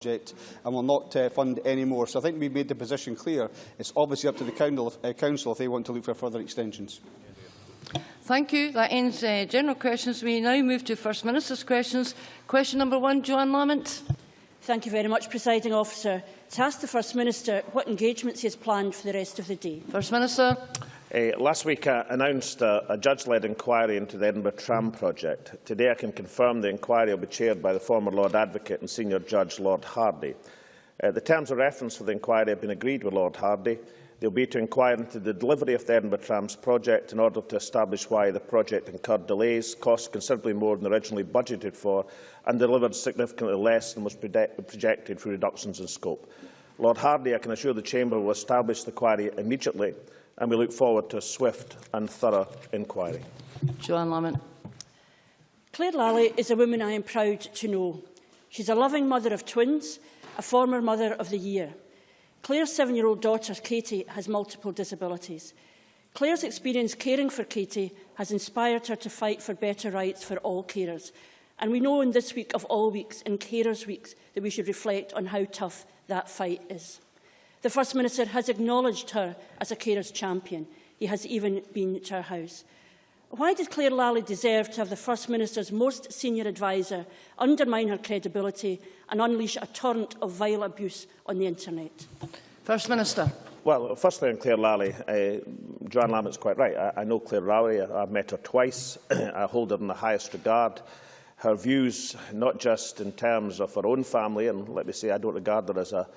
project and will not uh, fund any more. So I think we've made the position clear. It's obviously up to the council, uh, council if they want to look for further extensions. Thank you. That ends uh, general questions. We now move to First Minister's questions. Question number one, Johann Lamont. Thank you very much, Presiding Officer. To ask the First Minister what engagements he has planned for the rest of the day. First Minister. Uh, last week I announced a, a judge-led inquiry into the Edinburgh Tram project. Today I can confirm the inquiry will be chaired by the former Lord Advocate and Senior Judge Lord Hardie. Uh, the terms of reference for the inquiry have been agreed with Lord Hardie. They will be to inquire into the delivery of the Edinburgh Trams project in order to establish why the project incurred delays, cost considerably more than originally budgeted for and delivered significantly less than was projected for reductions in scope. Lord Hardie, I can assure the Chamber, will establish the inquiry immediately and we look forward to a swift and thorough inquiry. Johann Lamont. Claire Lally is a woman I am proud to know. She's a loving mother of twins, a former Mother of the Year. Claire's seven-year-old daughter, Katie, has multiple disabilities. Claire's experience caring for Katie has inspired her to fight for better rights for all carers. And we know in this week of all weeks, in Carers Weeks, that we should reflect on how tough that fight is. The First Minister has acknowledged her as a carers champion. He has even been to her house. Why did Claire Lally deserve to have the First Minister's most senior adviser undermine her credibility and unleash a torrent of vile abuse on the internet? First Minister. Well, firstly on Claire Lally, uh, Johann Lamont's quite right. I, I know Claire Lally, I, I've met her twice. I hold her in the highest regard. Her views, not just in terms of her own family, and let me say I don't regard her as a,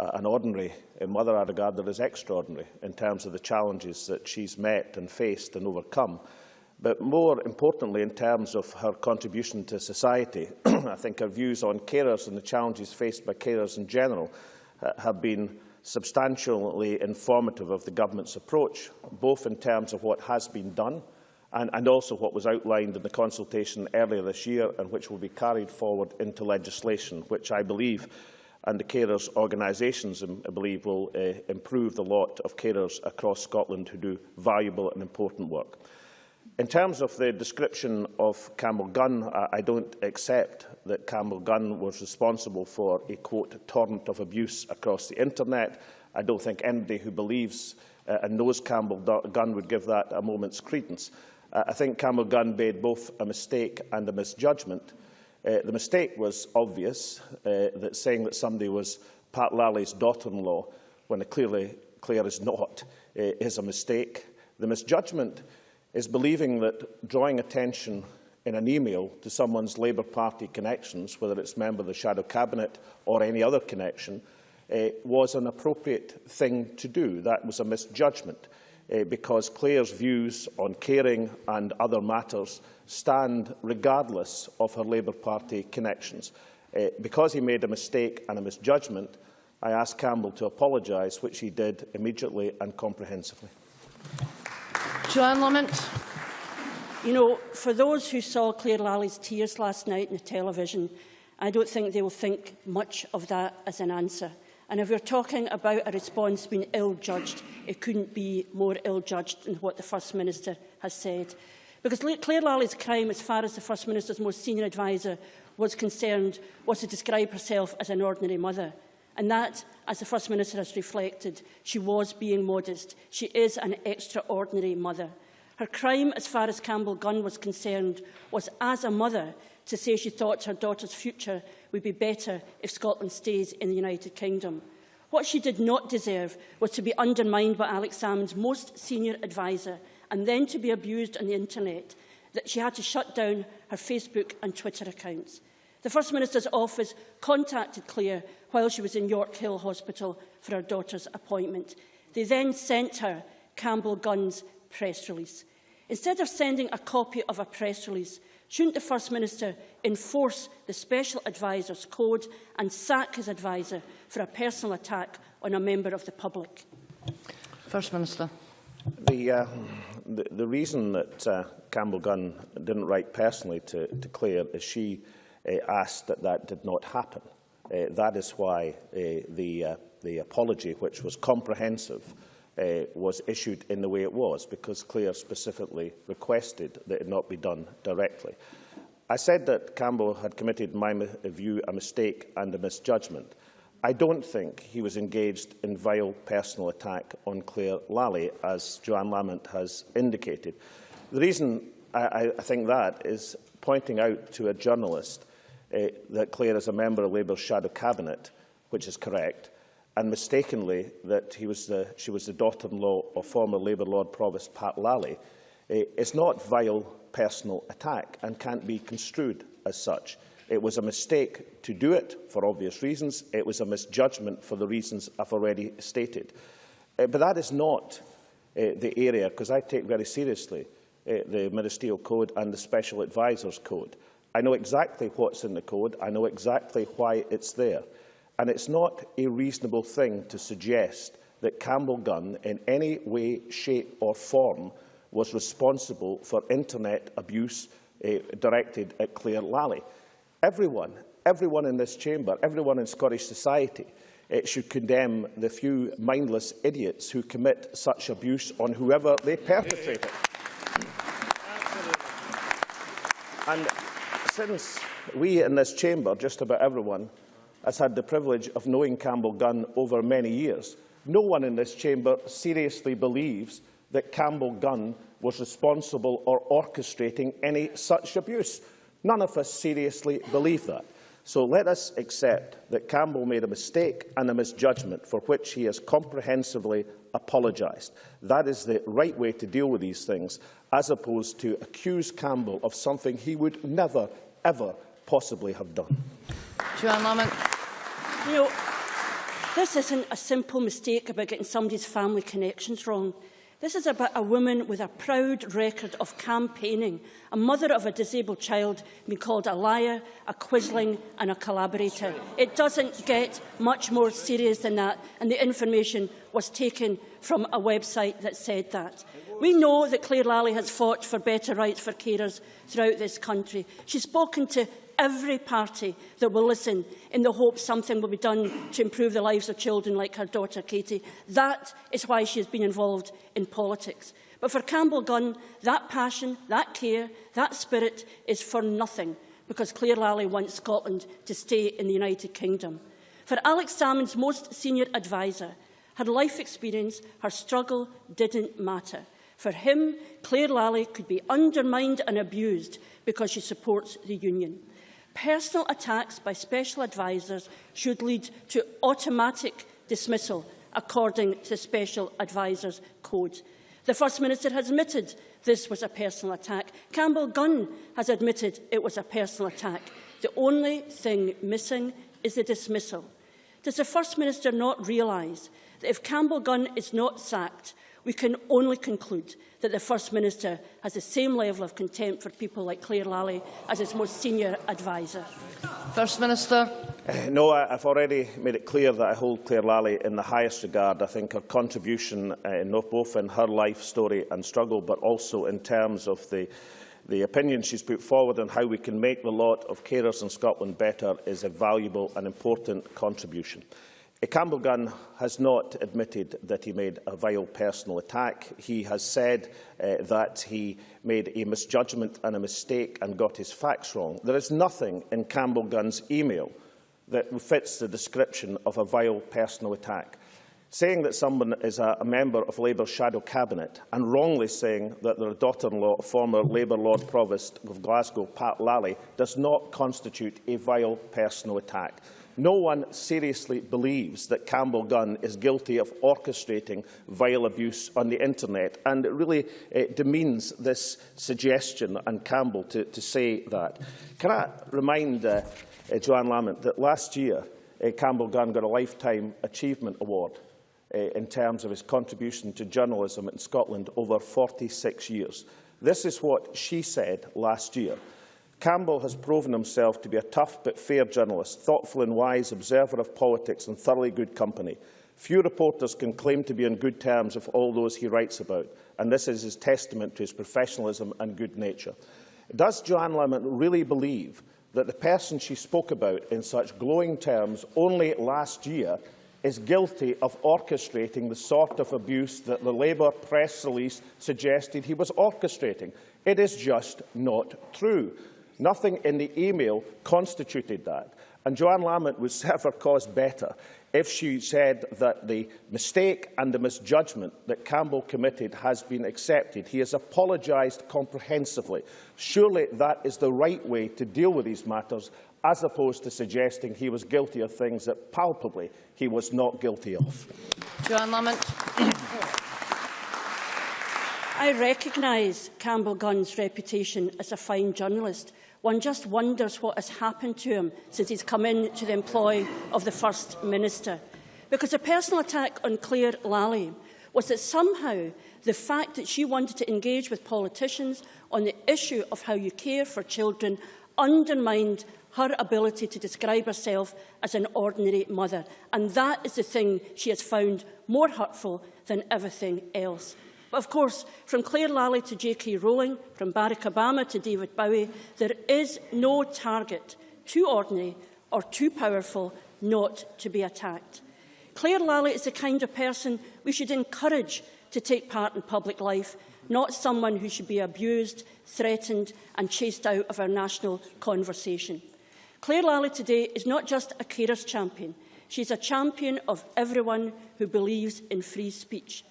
uh, an ordinary mother, I regard her as extraordinary in terms of the challenges that she's met and faced and overcome. But more importantly, in terms of her contribution to society, I think her views on carers and the challenges faced by carers in general uh, have been substantially informative of the government's approach, both in terms of what has been done and, and also what was outlined in the consultation earlier this year and which will be carried forward into legislation, which I believe and the carers organisations, um, I believe, will uh, improve the lot of carers across Scotland who do valuable and important work. In terms of the description of Campbell Gunn, I, don't accept that Campbell Gunn was responsible for a, quote, torrent of abuse across the internet. I don't think anybody who believes uh, and knows Campbell Gunn would give that a moment's credence. Uh, I think Campbell Gunn made both a mistake and a misjudgment. Uh, the mistake was obvious, uh, that saying that somebody was Pat Lally's daughter-in-law, when clearly Claire is not, uh, is a mistake. The misjudgment is believing that drawing attention in an email to someone's Labour Party connections, whether it's member of the Shadow Cabinet or any other connection, uh, was an appropriate thing to do. That was a misjudgment uh, because Claire's views on caring and other matters stand regardless of her Labour Party connections. Uh, because he made a mistake and a misjudgment, I asked Campbell to apologise, which he did immediately and comprehensively. Johann Lamont. You know, for those who saw Claire Lally's tears last night on the television, I don't think they will think much of that as an answer. And if we're talking about a response being ill-judged, it couldn't be more ill-judged than what the First Minister has said. Because Claire Lally's crime, as far as the First Minister's most senior adviser was concerned, was to describe herself as an ordinary mother. And that, as the First Minister has reflected, she was being modest. She is an extraordinary mother. Her crime, as far as Campbell Gunn was concerned, was as a mother to say she thought her daughter's future would be better if Scotland stays in the United Kingdom. What she did not deserve was to be undermined by Alex Salmond's most senior adviser and then to be abused on the internet, that she had to shut down her Facebook and Twitter accounts. The First Minister's office contacted Claire while she was in Yorkhill Hospital for her daughter's appointment. They then sent her Campbell Gunn's press release. Instead of sending a copy of a press release, shouldn't the First Minister enforce the Special Advisor's Code and sack his adviser for a personal attack on a member of the public? First Minister. The, uh, the, the reason that uh, Campbell Gunn didn't write personally to, to Claire is she uh, asked that that did not happen. Uh, that is why uh, the, uh, the apology, which was comprehensive, uh, was issued in the way it was, because Claire specifically requested that it not be done directly. I said that Campbell had committed, in my view, a mistake and a misjudgment. I don't think he was engaged in vile personal attack on Claire Lally, as Johann Lamont has indicated. The reason I, I think that is pointing out to a journalist uh, that Claire is a member of Labour's shadow cabinet, which is correct, and mistakenly that he was the, she was the daughter-in-law of former Labour Lord Provost Pat Lally, uh, is not vile personal attack and can't be construed as such. It was a mistake to do it for obvious reasons. It was a misjudgment for the reasons I've already stated. Uh, but that is not uh, the area, because I take very seriously uh, the Ministerial Code and the Special Advisors Code. I know exactly what's in the code. I know exactly why it's there. And it's not a reasonable thing to suggest that Campbell Gunn, in any way, shape or form, was responsible for internet abuse uh, directed at Claire Lally. Everyone, everyone in this chamber, everyone in Scottish society uh, should condemn the few mindless idiots who commit such abuse on whoever they perpetrate it. And since we in this chamber, just about everyone, has had the privilege of knowing Campbell Gunn over many years, no one in this chamber seriously believes that Campbell Gunn was responsible or orchestrating any such abuse. None of us seriously believe that. So let us accept that Campbell made a mistake and a misjudgment for which he has comprehensively apologised. That is the right way to deal with these things, as opposed to accuse Campbell of something he would never, ever possibly have done. Johann Lamont. You know, this isn't a simple mistake about getting somebody's family connections wrong. This is about a woman with a proud record of campaigning, a mother of a disabled child being called a liar, a quisling and a collaborator. It doesn't get much more serious than that, and the information was taken from a website that said that. We know that Claire Lally has fought for better rights for carers throughout this country. She's spoken to every party that will listen in the hope something will be done to improve the lives of children like her daughter Katie. That is why she has been involved in politics. But for Campbell Gunn, that passion, that care, that spirit is for nothing because Claire Lally wants Scotland to stay in the United Kingdom. For Alex Salmond's most senior adviser, her life experience, her struggle didn't matter. For him, Claire Lally could be undermined and abused because she supports the union. Personal attacks by special advisers should lead to automatic dismissal, according to Special Advisers Code. The First Minister has admitted this was a personal attack. Campbell Gunn has admitted it was a personal attack. The only thing missing is the dismissal. Does the First Minister not realise that if Campbell Gunn is not sacked, we can only conclude that the First Minister has the same level of contempt for people like Claire Lally as his most senior adviser. First Minister. No, I, I've already made it clear that I hold Claire Lally in the highest regard. I think her contribution, uh, not both in her life story and struggle, but also in terms of the the opinion she's put forward on how we can make the lot of carers in Scotland better is a valuable and important contribution. Campbell Gunn has not admitted that he made a vile personal attack. He has said uh, that he made a misjudgment and a mistake and got his facts wrong. There is nothing in Campbell Gunn's email that fits the description of a vile personal attack. Saying that someone is a, a member of Labour's shadow cabinet and wrongly saying that their daughter-in-law, of former Labour Lord Provost of Glasgow, Pat Lally, does not constitute a vile personal attack. No one seriously believes that Campbell Gunn is guilty of orchestrating vile abuse on the internet, and it really uh, demeans this suggestion and Campbell to, to say that. Can I remind uh, uh, Johann Lamont that last year uh, Campbell Gunn got a Lifetime Achievement Award uh, in terms of his contribution to journalism in Scotland over 46 years. This is what she said last year. Campbell has proven himself to be a tough but fair journalist, thoughtful and wise, observer of politics and thoroughly good company. Few reporters can claim to be on good terms with all those he writes about, and this is his testament to his professionalism and good nature. Does Johann Lamont really believe that the person she spoke about in such glowing terms only last year is guilty of orchestrating the sort of abuse that the Labour press release suggested he was orchestrating? It is just not true. Nothing in the email constituted that. And Johann Lamont would serve her cause better if she said that the mistake and the misjudgment that Campbell committed has been accepted. He has apologised comprehensively. Surely that is the right way to deal with these matters, as opposed to suggesting he was guilty of things that palpably he was not guilty of. Johann Lamont. I recognise Campbell Gunn's reputation as a fine journalist. One just wonders what has happened to him since he's come into the employ of the First Minister. Because a personal attack on Claire Lally was that somehow the fact that she wanted to engage with politicians on the issue of how you care for children undermined her ability to describe herself as an ordinary mother. And that is the thing she has found more hurtful than everything else. But of course, from Claire Lally to J.K. Rowling, from Barack Obama to David Bowie, there is no target too ordinary or too powerful not to be attacked. Claire Lally is the kind of person we should encourage to take part in public life, not someone who should be abused, threatened and chased out of our national conversation. Claire Lally today is not just a carers champion. She's a champion of everyone who believes in free speech.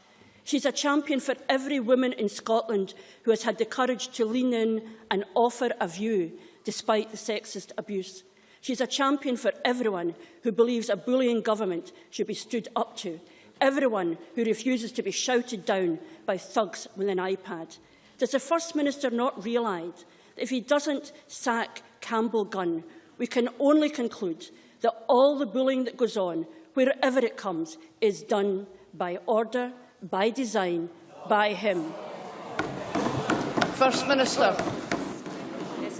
She's a champion for every woman in Scotland who has had the courage to lean in and offer a view despite the sexist abuse. She's a champion for everyone who believes a bullying government should be stood up to, everyone who refuses to be shouted down by thugs with an iPad. Does the First Minister not realise that if he doesn't sack Campbell Gunn, we can only conclude that all the bullying that goes on, wherever it comes, is done by order by design, by him. First Minister.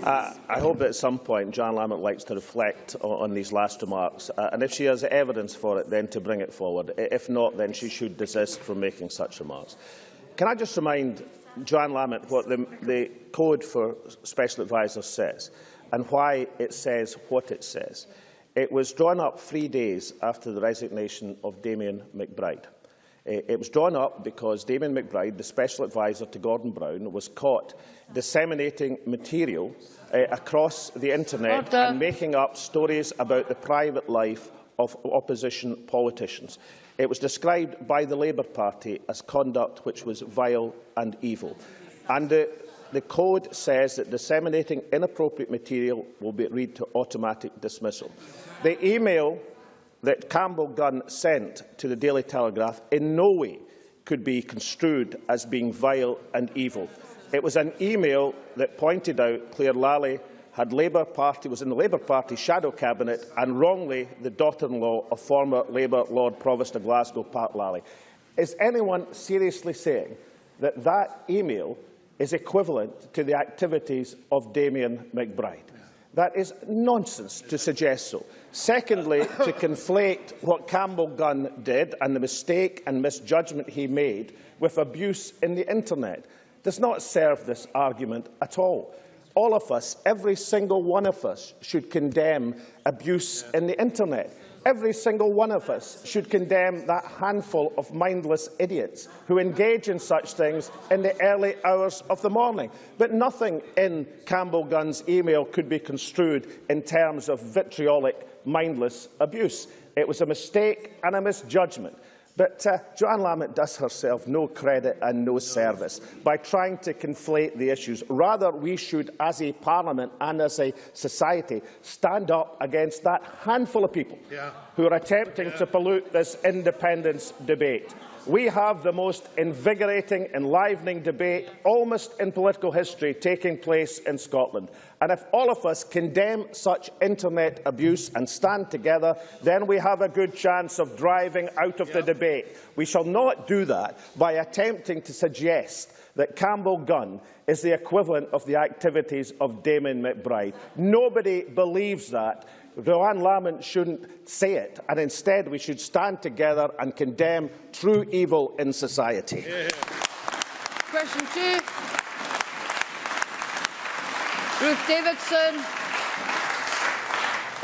Uh, I hope that at some point John Lamont likes to reflect on, on these last remarks, uh, and if she has evidence for it, then to bring it forward. If not, then she should desist from making such remarks. Can I just remind Johann Lamont what the, the Code for Special Advisers says, and why it says what it says? It was drawn up three days after the resignation of Damien McBride. It was drawn up because Damien McBride, the special advisor to Gordon Brown, was caught disseminating material uh, across the internet Order. and making up stories about the private life of opposition politicians. It was described by the Labour Party as conduct which was vile and evil. And the, the code says that disseminating inappropriate material will be read to automatic dismissal. The email that Campbell Gunn sent to the Daily Telegraph in no way could be construed as being vile and evil. It was an email that pointed out Claire Lally had Labour Party, was in the Labour Party shadow cabinet and wrongly the daughter-in-law of former Labour Lord Provost of Glasgow, Pat Lally. Is anyone seriously saying that that email is equivalent to the activities of Damien McBride? That is nonsense to suggest so. Secondly, to conflate what Campbell Gunn did and the mistake and misjudgment he made with abuse in the internet does not serve this argument at all. All of us, every single one of us, should condemn abuse in the internet. Every single one of us should condemn that handful of mindless idiots who engage in such things in the early hours of the morning. But nothing in Campbell Gunn's email could be construed in terms of vitriolic, mindless abuse. It was a mistake and a misjudgment. But uh, Johann Lamont does herself no credit and no service by trying to conflate the issues. Rather, we should, as a parliament and as a society, stand up against that handful of people yeah. who are attempting yeah. to pollute this independence debate. We have the most invigorating, enlivening debate, almost in political history, taking place in Scotland. And if all of us condemn such internet abuse and stand together, then we have a good chance of driving out of yep. the debate. We shall not do that by attempting to suggest that Campbell Gunn is the equivalent of the activities of Damien McBride. Nobody believes that. Johann Lamont shouldn't say it, and instead we should stand together and condemn true evil in society. Yeah. Question two. Ruth Davidson.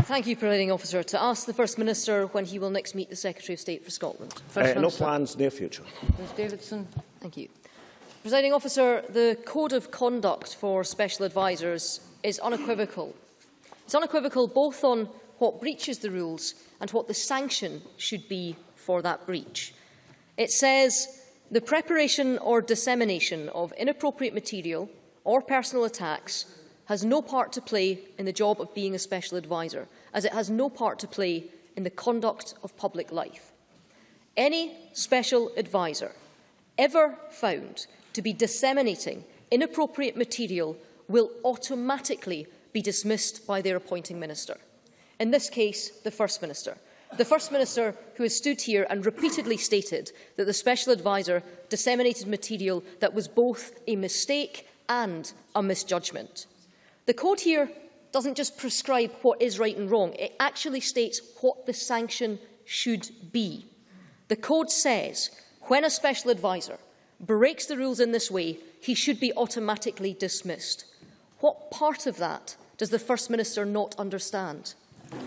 Thank you, Presiding Officer. To ask the First Minister when he will next meet the Secretary of State for Scotland. First Uh, no plans, near future. Ruth Davidson. Thank you. Presiding Officer, the Code of Conduct for Special Advisers is unequivocal. It's unequivocal both on what breaches the rules and what the sanction should be for that breach. It says the preparation or dissemination of inappropriate material or personal attacks has no part to play in the job of being a special advisor, as it has no part to play in the conduct of public life. Any special advisor ever found to be disseminating inappropriate material will automatically be dismissed by their appointing minister. In this case, the First Minister. The First Minister who has stood here and repeatedly stated that the Special Advisor disseminated material that was both a mistake and a misjudgment. The code here doesn't just prescribe what is right and wrong, it actually states what the sanction should be. The code says when a special advisor breaks the rules in this way, he should be automatically dismissed. What part of that does the First Minister not understand?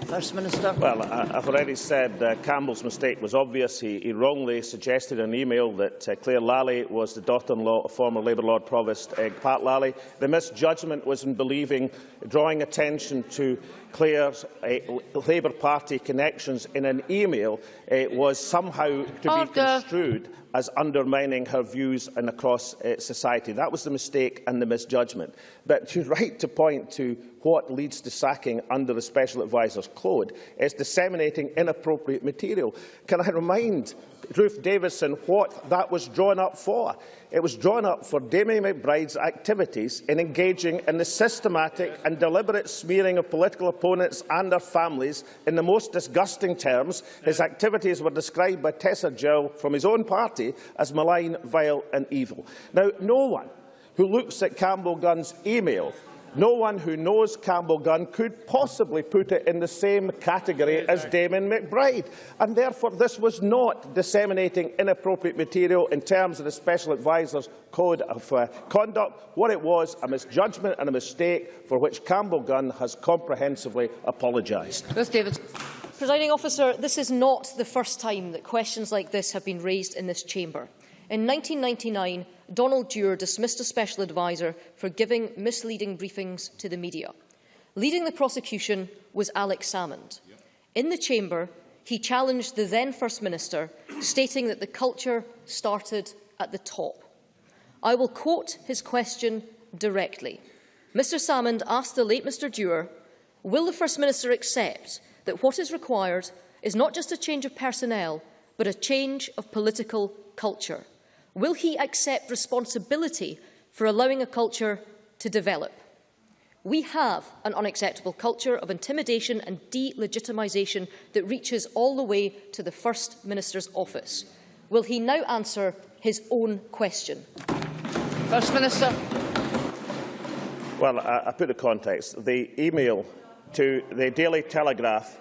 First Minister. Well, I, I've already said uh, Campbell's mistake was obvious. He, he wrongly suggested in an email that uh, Claire Lally was the daughter-in-law of former Labour Lord Provost uh, Pat Lally. The misjudgment was in believing, drawing attention to Claire's uh, Labour Party connections in an email uh, was somehow to Order. be construed as undermining her views and across uh, society. That was the mistake and the misjudgment. But you're right to point to what leads to sacking under the Special Advisor's Code is disseminating inappropriate material. Can I remind Ruth Davidson what that was drawn up for? It was drawn up for Damien McBride's activities in engaging in the systematic and deliberate smearing of political opponents and their families in the most disgusting terms. His activities were described by Tessa Gill from his own party as malign, vile and evil. Now, no one who looks at Campbell Gunn's email no one who knows Campbell Gunn could possibly put it in the same category as Damien McBride. And therefore, this was not disseminating inappropriate material in terms of the Special Advisor's Code of uh, Conduct. What it was, a misjudgment and a mistake for which Campbell Gunn has comprehensively apologised. Presiding officer, this is not the first time that questions like this have been raised in this chamber. In 1999, Donald Dewar dismissed a special advisor for giving misleading briefings to the media. Leading the prosecution was Alex Salmond. In the chamber, he challenged the then First Minister, stating that the culture started at the top. I will quote his question directly. Mr Salmond asked the late Mr Dewar, will the First Minister accept that what is required is not just a change of personnel, but a change of political culture? Will he accept responsibility for allowing a culture to develop? We have an unacceptable culture of intimidation and delegitimisation that reaches all the way to the First Minister's office. Will he now answer his own question? First Minister. Well, I, I put the context. The email to the Daily Telegraph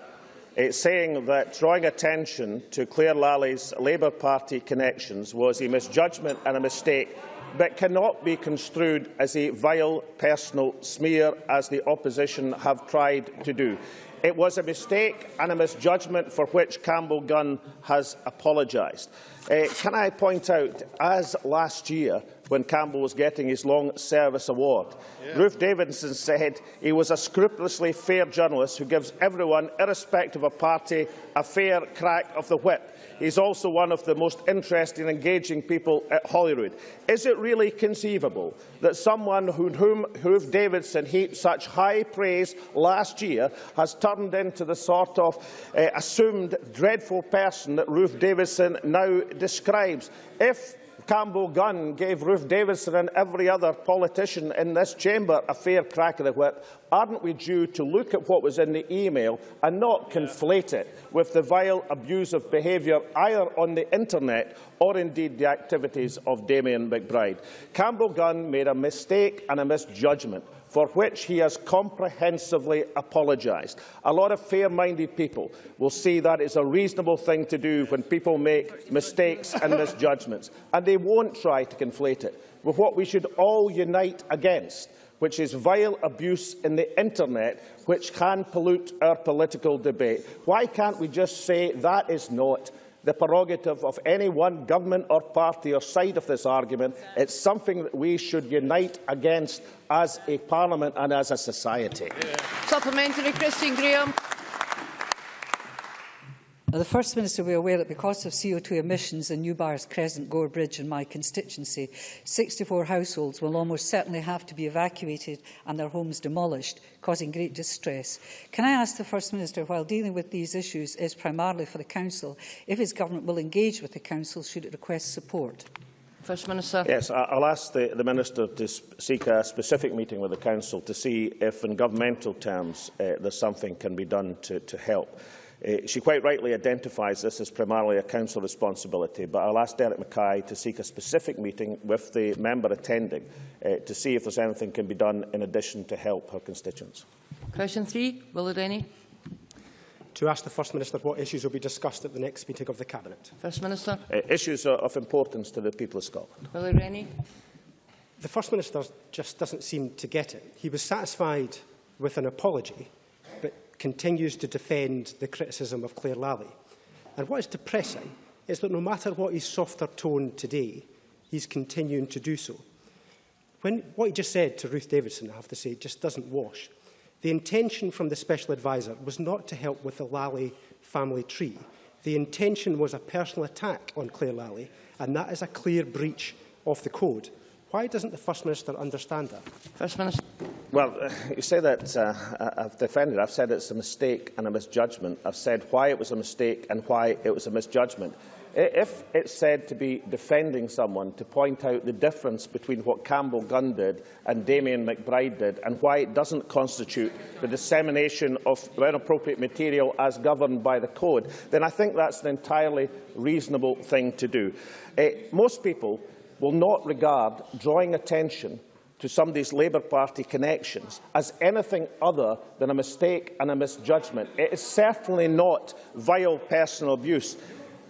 it's saying that drawing attention to Claire Lally's Labour Party connections was a misjudgment and a mistake, but cannot be construed as a vile personal smear, as the opposition have tried to do. It was a mistake and a misjudgment for which Campbell Gunn has apologised. Uh, can I point out, as last year, when Campbell was getting his Long Service Award. Yeah. Ruth Davidson said he was a scrupulously fair journalist who gives everyone, irrespective of party, a fair crack of the whip. He's also one of the most interesting and engaging people at Holyrood. Is it really conceivable that someone whom Ruth Davidson heaped such high praise last year has turned into the sort of uh, assumed dreadful person that Ruth Davidson now describes? If Campbell Gunn gave Ruth Davidson and every other politician in this chamber a fair crack of the whip, aren't we due to look at what was in the email and not conflate it with the vile abusive behaviour either on the internet or indeed the activities of Damien McBride? Campbell Gunn made a mistake and a misjudgment for which he has comprehensively apologised. A lot of fair-minded people will see that is a reasonable thing to do when people make mistakes and misjudgments, and they won't try to conflate it with what we should all unite against, which is vile abuse in the internet, which can pollute our political debate. Why can't we just say that is not the prerogative of any one government or party or side of this argument. It's something that we should unite against as a parliament and as a society. Supplementary, Christine Grahame. Now, the First Minister will be aware that because of CO2 emissions in Newbyres Crescent Gorebridge in my constituency, 64 households will almost certainly have to be evacuated and their homes demolished, causing great distress. Can I ask the First Minister, while dealing with these issues is primarily for the Council, if his government will engage with the Council should it request support? First Minister. Yes, I- I'll ask the, the Minister to seek a specific meeting with the Council to see if, in governmental terms, uh, there's something can be done to, to help. Uh, she quite rightly identifies this as primarily a council responsibility, but I'll ask Derek Mackay to seek a specific meeting with the member attending uh, to see if there's anything can be done in addition to help her constituents. Question three, Will Rennie. to ask the First Minister what issues will be discussed at the next meeting of the Cabinet. First Minister. Uh, issues are of importance to the people of Scotland. Will Rennie. The First Minister just doesn't seem to get it. He was satisfied with an apology, but continues to defend the criticism of Claire Lally. And what is depressing is that no matter what his softer tone today, he's continuing to do so. When, what he just said to Ruth Davidson, I have to say, just doesn't wash. The intention from the Special Advisor was not to help with the Lally family tree. The intention was a personal attack on Claire Lally, and that is a clear breach of the code. Why doesn't the First Minister understand that? First Minister. Well, uh, you say that uh, I- I've defended. I've said it's a mistake and a misjudgment. I've said why it was a mistake and why it was a misjudgment. If it's said to be defending someone to point out the difference between what Campbell Gunn did and Damien McBride did and why it doesn't constitute the dissemination of inappropriate material as governed by the code, then I think that's an entirely reasonable thing to do. Uh, most people will not regard drawing attention to somebody's Labour Party connections as anything other than a mistake and a misjudgment. It is certainly not vile personal abuse.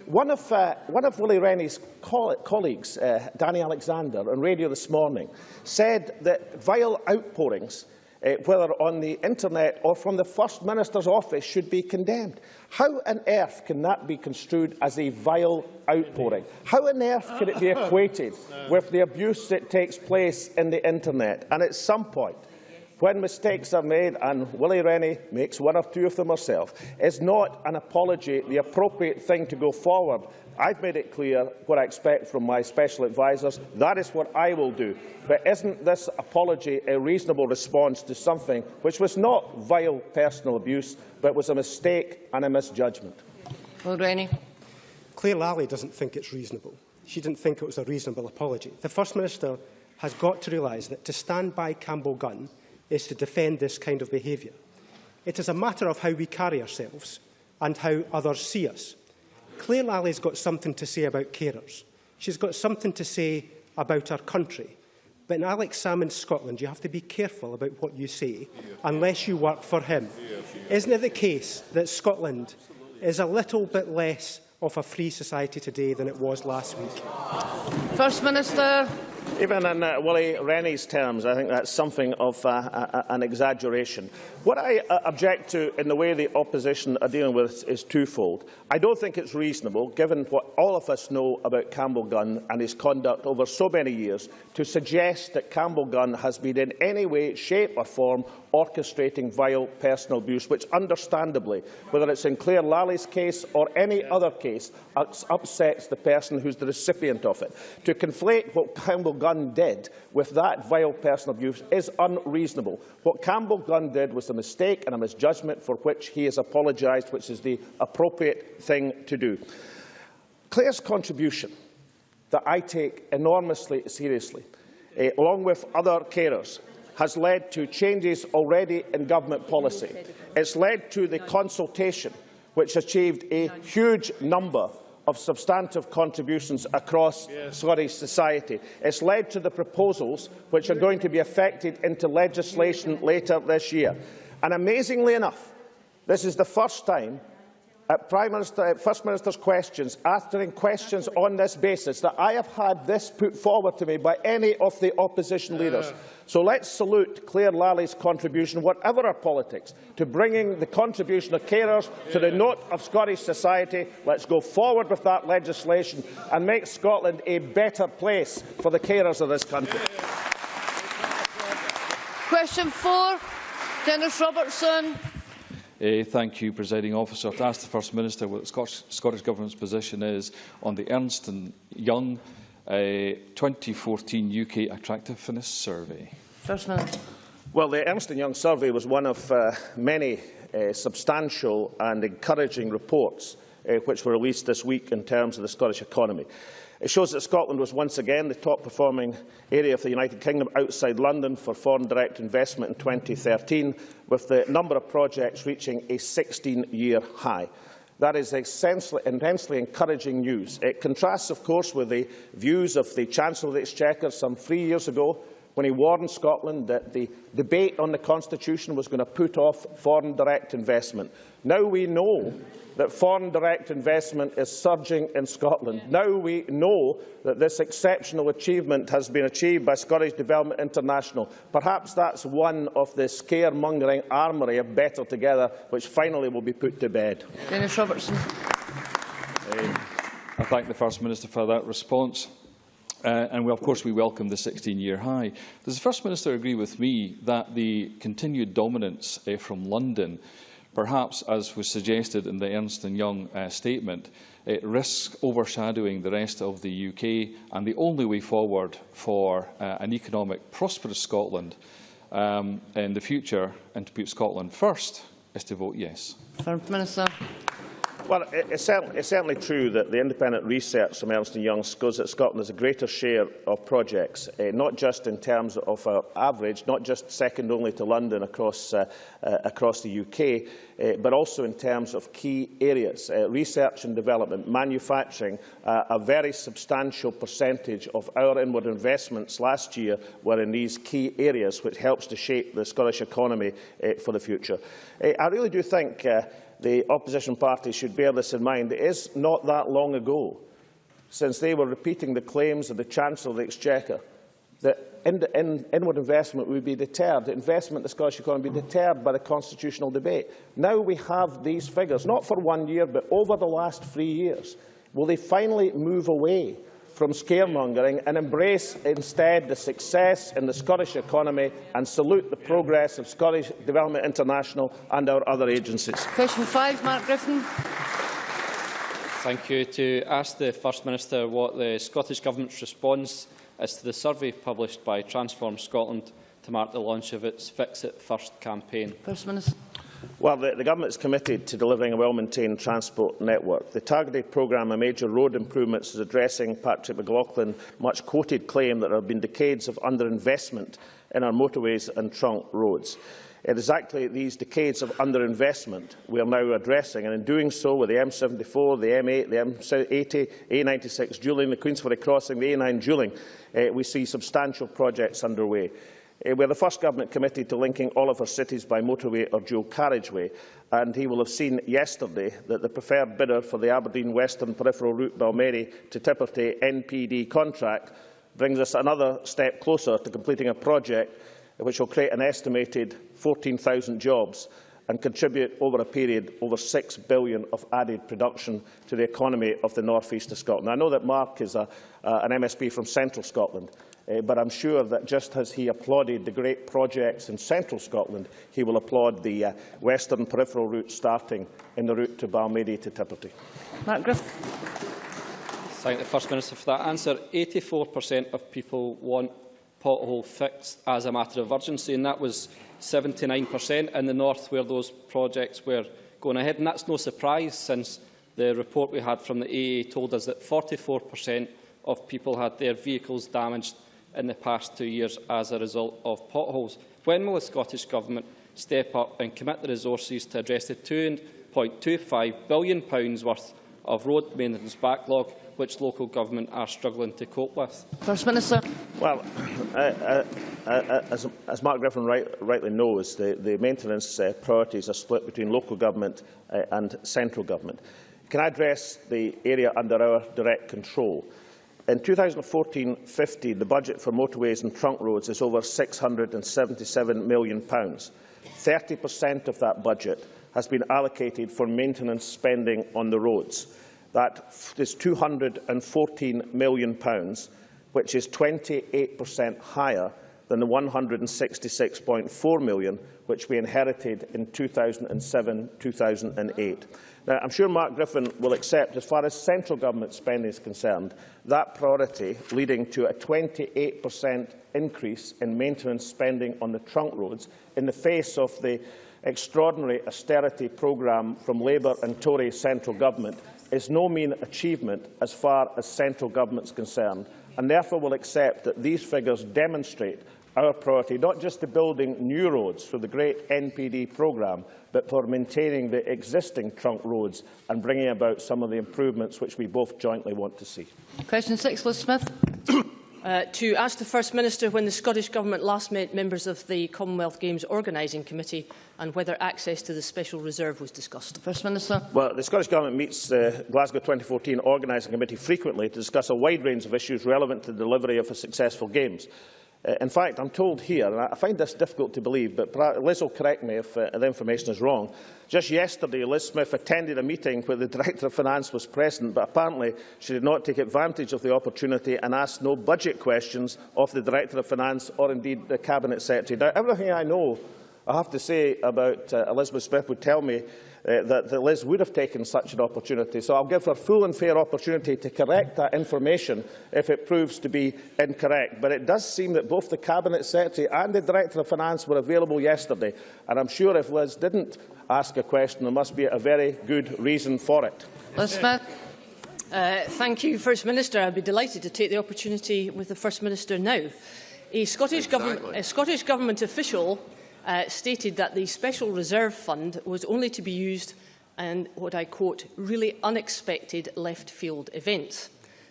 One of, uh, one of Willie Rennie's coll colleagues, uh, Danny Alexander, on radio this morning, said that vile outpourings, uh, whether on the internet or from the First Minister's office, should be condemned. How on earth can that be construed as a vile outpouring? How on earth can it be equated with the abuse that takes place in the internet? And at some point, when mistakes are made, and Willie Rennie makes one or two of them herself, is not an apology the appropriate thing to go forward. I've made it clear what I expect from my special advisers. That is what I will do. But isn't this apology a reasonable response to something which was not vile personal abuse, but was a mistake and a misjudgment? Will Rennie. Claire Lally doesn't think it's reasonable. She didn't think it was a reasonable apology. The First Minister has got to realise that to stand by Campbell Gunn is to defend this kind of behaviour. It is a matter of how we carry ourselves and how others see us. Claire Lally's got something to say about carers. She's got something to say about our country. But in Alex Salmond's Scotland, you have to be careful about what you say, unless you work for him. Isn't it the case that Scotland is a little bit less of a free society today than it was last week? First Minister. Even in uh, Willie Rennie's terms, I think that's something of uh, a, an exaggeration. What I uh, object to in the way the opposition are dealing with is twofold. I don't think it's reasonable, given what all of us know about Campbell Gunn and his conduct over so many years, to suggest that Campbell Gunn has been in any way, shape or form orchestrating vile personal abuse, which understandably, whether it's in Claire Lally's case or any other case, ups- upsets the person who's the recipient of it. To conflate what Campbell Gunn did with that vile personal abuse is unreasonable. What Campbell Gunn did was a mistake and a misjudgment for which he has apologised, which is the appropriate thing to do. Claire's contribution that I take enormously seriously, eh, along with other carers, has led to changes already in government policy. It's led to the consultation, which achieved a huge number of substantive contributions across Scottish society. It's led to the proposals which are going to be affected into legislation later this year. And amazingly enough, this is the first time at Prime Minister, at First Minister's questions, answering questions on this basis, that I have had this put forward to me by any of the opposition uh. leaders. So let's salute Claire Lally's contribution, whatever her politics, to bringing the contribution of carers to the note of Scottish society. Let's go forward with that legislation and make Scotland a better place for the carers of this country. Question four, Dennis Robertson. Uh, thank you, Presiding Officer. To ask the First Minister what the Scottish, Scottish Government's position is on the Ernst and Young uh, 2014 UK Attractiveness Survey. First Minister. Well, the Ernst & Young survey was one of uh, many uh, substantial and encouraging reports uh, which were released this week in terms of the Scottish economy. It shows that Scotland was once again the top-performing area of the United Kingdom outside London for foreign direct investment in 2013, with the number of projects reaching a 16-year high. That is intensely encouraging news. It contrasts, of course, with the views of the Chancellor of the Exchequer some three years ago, when he warned Scotland that the debate on the Constitution was going to put off foreign direct investment. Now we know that foreign direct investment is surging in Scotland. Now we know that this exceptional achievement has been achieved by Scottish Development International. Perhaps that's one of the scaremongering armoury of Better Together, which finally will be put to bed. Dennis Robertson. Um, I thank the First Minister for that response. Uh, and we, of course we welcome the 16-year high. Does the First Minister agree with me that the continued dominance uh, from London perhaps, as was suggested in the Ernst & Young uh, statement, it risks overshadowing the rest of the UK. And the only way forward for uh, an economic, prosperous Scotland um, in the future and to put Scotland first is to vote yes. Third Minister. Well, it's certainly, it's certainly true that the independent research from Ernst Young shows that Scotland has a greater share of projects, uh, not just in terms of our average, not just second only to London across, uh, uh, across the UK, uh, but also in terms of key areas. Uh, research and development, manufacturing, uh, a very substantial percentage of our inward investments last year were in these key areas, which helps to shape the Scottish economy uh, for the future. Uh, I really do think uh, the opposition parties should bear this in mind. It is not that long ago since they were repeating the claims of the Chancellor of the Exchequer that in, in, inward investment would be deterred, that investment in the Scottish economy would be deterred by the constitutional debate. Now we have these figures, not for one year, but over the last three years. Will they finally move away from scaremongering and embrace instead the success in the Scottish economy and salute the progress of Scottish Development International and our other agencies. Question five, Mark Griffin. Thank you. To ask the First Minister what the Scottish Government's response is to the survey published by Transform Scotland to mark the launch of its Fix It First campaign. First Minister. Well, the, the Government is committed to delivering a well-maintained transport network. The targeted programme of major road improvements is addressing Patrick McLoughlin's much-quoted claim that there have been decades of underinvestment in our motorways and trunk roads. It is exactly these decades of underinvestment we are now addressing, and in doing so with the M74, the M8, the M80, A96 dualling, the Queensferry crossing, the A9 dualling, uh, we see substantial projects underway. Uh, we are the first government committed to linking all of our cities by motorway or dual carriageway, and he will have seen yesterday that the preferred bidder for the Aberdeen Western Peripheral Route Balmedie to Tipperty NPD contract brings us another step closer to completing a project which will create an estimated 14,000 jobs and contribute over a period over 6 billion of added production to the economy of the north east of Scotland. I know that Mark is a, uh, an MSP from central Scotland, Uh, but I'm sure that just as he applauded the great projects in central Scotland, he will applaud the uh, western peripheral route starting in the route to Balmedie to Tipperty. Mark Griffin. Thank the First Minister for that answer. 84% of people want pothole fixed as a matter of urgency, and that was 79% in the north where those projects were going ahead. And that's no surprise since the report we had from the AA told us that 44% of people had their vehicles damaged in the past two years as a result of potholes. When will the Scottish Government step up and commit the resources to address the £2.25 billion worth of road maintenance backlog which local government are struggling to cope with? First Minister. Well, uh, uh, uh, uh, as, as Mark Griffin right, rightly knows, the, the maintenance uh, priorities are split between local government uh, and central government. Can I address the area under our direct control? In 2014-15, the budget for motorways and trunk roads is over £677 million. 30% of that budget has been allocated for maintenance spending on the roads. That is £214 million, which is 28% higher than the £166.4 million which we inherited in 2007-2008. Now, I'm sure Mark Griffin will accept, as far as central government spending is concerned, that priority leading to a 28% increase in maintenance spending on the trunk roads in the face of the extraordinary austerity programme from Labour and Tory central government is no mean achievement as far as central government is concerned, and therefore will accept that these figures demonstrate our priority, not just to building new roads for the great NPD programme, but for maintaining the existing trunk roads and bringing about some of the improvements which we both jointly want to see. Question six, Liz Smith. Uh, to ask the First Minister when the Scottish Government last met members of the Commonwealth Games Organising Committee and whether access to the Special Reserve was discussed. First Minister. Well, the Scottish Government meets the Glasgow 2014 Organising Committee frequently to discuss a wide range of issues relevant to the delivery of a successful Games. Uh, in fact, I'm told here, and I find this difficult to believe, but Liz will correct me if uh, the information is wrong. Just yesterday, Liz Smith attended a meeting where the Director of Finance was present, but apparently she did not take advantage of the opportunity and asked no budget questions of the Director of Finance or indeed the Cabinet Secretary. Now, everything I know, I have to say about uh, Elizabeth Smith would tell me uh, that, that Liz would have taken such an opportunity. So I'll give her full and fair opportunity to correct that information if it proves to be incorrect. But it does seem that both the Cabinet Secretary and the Director of Finance were available yesterday. And I'm sure if Liz didn't ask a question, there must be a very good reason for it. Liz Smith. Uh, thank you, First Minister. I'd be delighted to take the opportunity with the First Minister now. A Scottish, exactly. government, a Scottish Government official uh, stated that the Special Reserve Fund was only to be used in what I quote, really unexpected left-field events.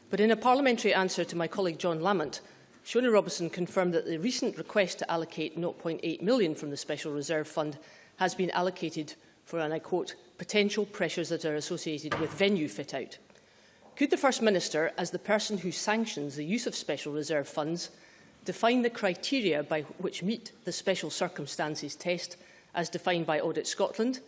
But in a parliamentary answer to my colleague John Lamont, Shona Robison confirmed that the recent request to allocate 0.8 million from the Special Reserve Fund has been allocated for, and I quote, potential pressures that are associated with venue fit-out. Could the First Minister, as the person who sanctions the use of Special Reserve funds, define the criteria by which meet the special circumstances test as defined by Audit Scotland,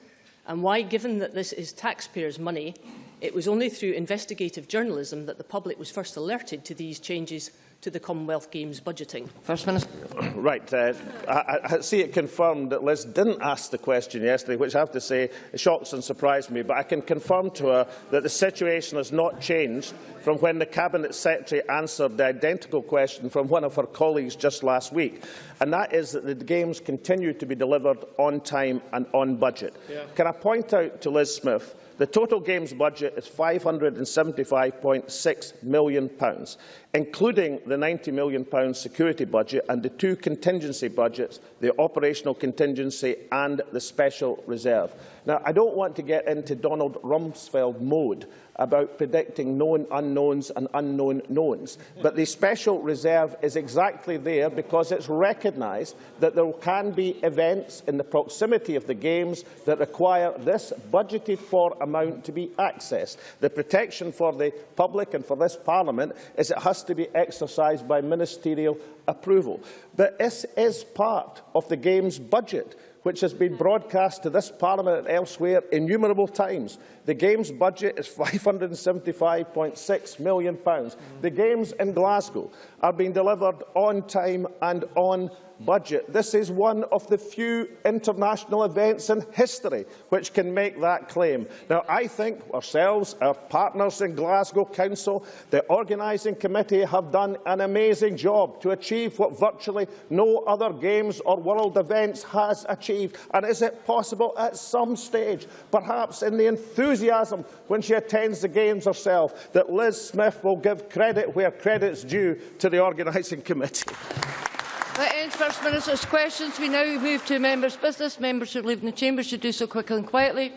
and why, given that this is taxpayers' money, it was only through investigative journalism that the public was first alerted to these changes to the Commonwealth Games budgeting? First Minister. Right. Uh, I, I see it confirmed that Liz didn't ask the question yesterday, which I have to say shocks and surprised me. But I can confirm to her that the situation has not changed from when the Cabinet Secretary answered the identical question from one of her colleagues just last week. And that is that the Games continue to be delivered on time and on budget. Yeah. Can I point out to Liz Smith The total Games budget is £575.6 million, including the £90 million security budget and the two contingency budgets, the operational contingency and the special reserve. Now, I don't want to get into Donald Rumsfeld mode about predicting known unknowns and unknown knowns. But the special reserve is exactly there because it's recognised that there can be events in the proximity of the Games that require this budgeted for amount to be accessed. The protection for the public and for this Parliament is it has to be exercised by ministerial approval. But this is part of the Games budget which has been broadcast to this Parliament and elsewhere innumerable times. The Games budget is £575.6 million. The Games in Glasgow are being delivered on time and on budget. This is one of the few international events in history which can make that claim. Now, I think ourselves, our partners in Glasgow Council, the organising committee have done an amazing job to achieve what virtually no other games or world events has achieved. And is it possible at some stage, perhaps in the enthusiasm when she attends the games herself, that Liz Smith will give credit where credit's due to the organising committee? That ends First Minister's questions. We now move to members' business. Members who in the chamber should do so quickly and quietly.